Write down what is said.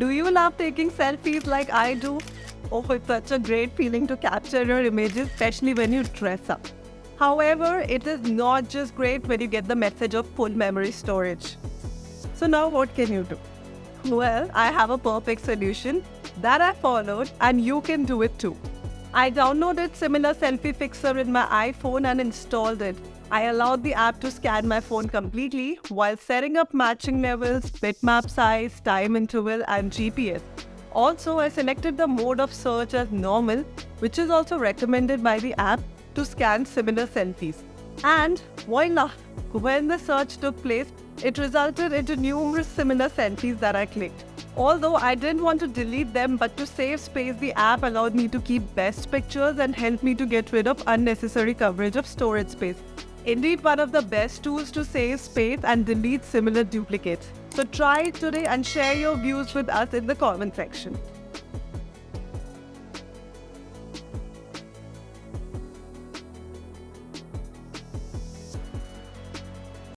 Do you love taking selfies like I do? Oh, it's such a great feeling to capture your images, especially when you dress up. However, it is not just great when you get the message of full memory storage. So now what can you do? Well, I have a perfect solution that I followed and you can do it too. I downloaded Similar Selfie Fixer in my iPhone and installed it. I allowed the app to scan my phone completely while setting up matching levels, bitmap size, time interval and GPS. Also, I selected the mode of search as normal, which is also recommended by the app to scan similar selfies. And voila! When the search took place, it resulted into numerous similar selfies that I clicked. Although I didn't want to delete them, but to save space, the app allowed me to keep best pictures and helped me to get rid of unnecessary coverage of storage space. Indeed, one of the best tools to save space and delete similar duplicates. So try it today and share your views with us in the comment section.